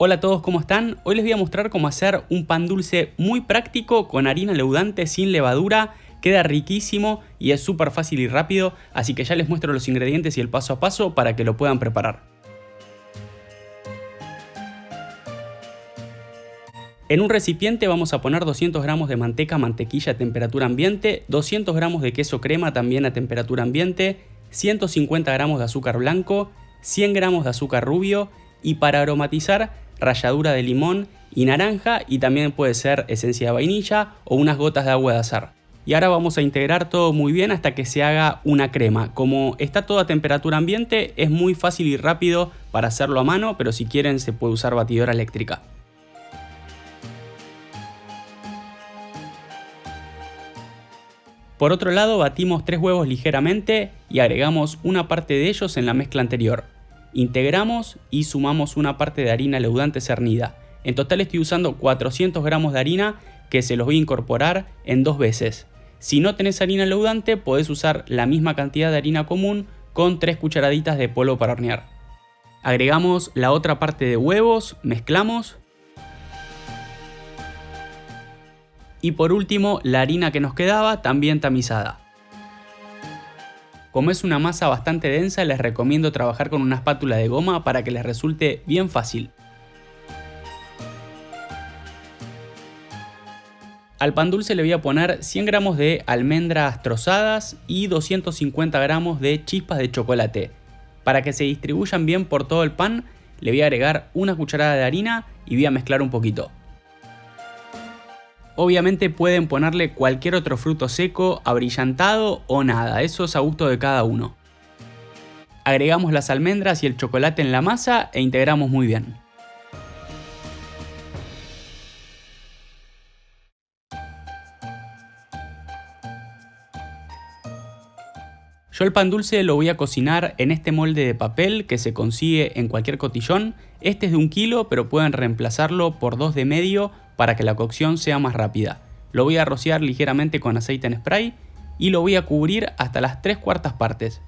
Hola a todos, ¿cómo están? Hoy les voy a mostrar cómo hacer un pan dulce muy práctico con harina leudante sin levadura. Queda riquísimo y es súper fácil y rápido, así que ya les muestro los ingredientes y el paso a paso para que lo puedan preparar. En un recipiente vamos a poner 200 gramos de manteca, mantequilla a temperatura ambiente, 200 gramos de queso crema también a temperatura ambiente, 150 gramos de azúcar blanco, 100 gramos de azúcar rubio y para aromatizar ralladura de limón y naranja y también puede ser esencia de vainilla o unas gotas de agua de azar. Y ahora vamos a integrar todo muy bien hasta que se haga una crema. Como está todo a temperatura ambiente es muy fácil y rápido para hacerlo a mano, pero si quieren se puede usar batidora eléctrica. Por otro lado batimos tres huevos ligeramente y agregamos una parte de ellos en la mezcla anterior. Integramos y sumamos una parte de harina leudante cernida. En total estoy usando 400 gramos de harina que se los voy a incorporar en dos veces. Si no tenés harina leudante podés usar la misma cantidad de harina común con 3 cucharaditas de polvo para hornear. Agregamos la otra parte de huevos, mezclamos. Y por último la harina que nos quedaba también tamizada. Como es una masa bastante densa, les recomiendo trabajar con una espátula de goma para que les resulte bien fácil. Al pan dulce le voy a poner 100 gramos de almendras trozadas y 250 gramos de chispas de chocolate. Para que se distribuyan bien por todo el pan, le voy a agregar una cucharada de harina y voy a mezclar un poquito. Obviamente pueden ponerle cualquier otro fruto seco, abrillantado o nada, eso es a gusto de cada uno. Agregamos las almendras y el chocolate en la masa e integramos muy bien. Yo el pan dulce lo voy a cocinar en este molde de papel que se consigue en cualquier cotillón. Este es de un kilo, pero pueden reemplazarlo por dos de medio para que la cocción sea más rápida. Lo voy a rociar ligeramente con aceite en spray y lo voy a cubrir hasta las 3 cuartas partes.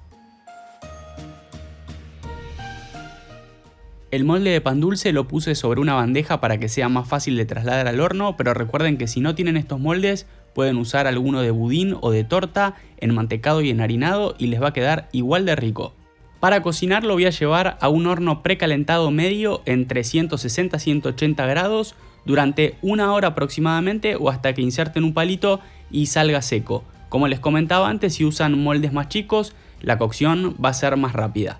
El molde de pan dulce lo puse sobre una bandeja para que sea más fácil de trasladar al horno, pero recuerden que si no tienen estos moldes pueden usar alguno de budín o de torta, enmantecado y enharinado y les va a quedar igual de rico. Para cocinar lo voy a llevar a un horno precalentado medio entre 160 y 180 grados durante una hora aproximadamente o hasta que inserten un palito y salga seco. Como les comentaba antes, si usan moldes más chicos, la cocción va a ser más rápida.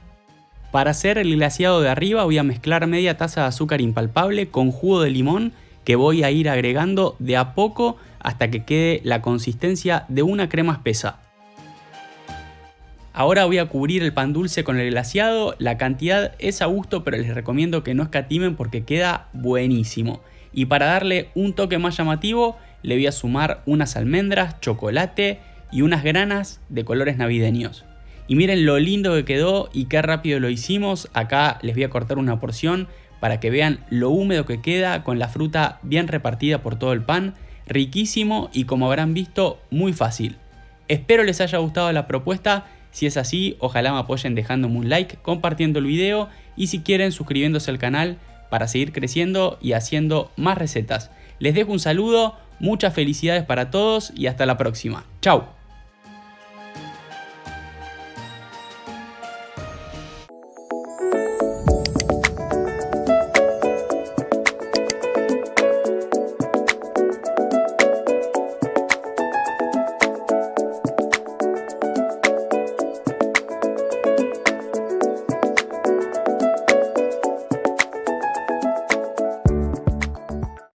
Para hacer el glaseado de arriba voy a mezclar media taza de azúcar impalpable con jugo de limón que voy a ir agregando de a poco hasta que quede la consistencia de una crema espesa. Ahora voy a cubrir el pan dulce con el glaseado, la cantidad es a gusto pero les recomiendo que no escatimen porque queda buenísimo. Y para darle un toque más llamativo, le voy a sumar unas almendras, chocolate y unas granas de colores navideños. Y miren lo lindo que quedó y qué rápido lo hicimos. Acá les voy a cortar una porción para que vean lo húmedo que queda con la fruta bien repartida por todo el pan. Riquísimo y como habrán visto, muy fácil. Espero les haya gustado la propuesta. Si es así, ojalá me apoyen dejándome un like, compartiendo el video y si quieren suscribiéndose al canal para seguir creciendo y haciendo más recetas. Les dejo un saludo, muchas felicidades para todos y hasta la próxima. Chao.